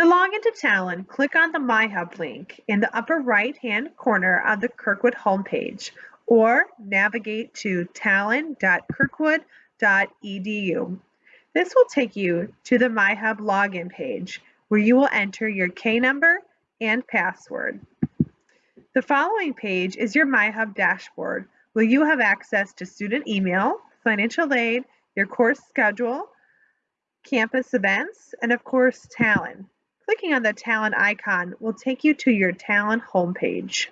To log into Talon, click on the MyHub link in the upper right-hand corner of the Kirkwood homepage or navigate to talon.kirkwood.edu. This will take you to the MyHub login page where you will enter your K number and password. The following page is your MyHub dashboard where you have access to student email, financial aid, your course schedule, campus events, and of course Talon. Clicking on the Talon icon will take you to your Talon homepage.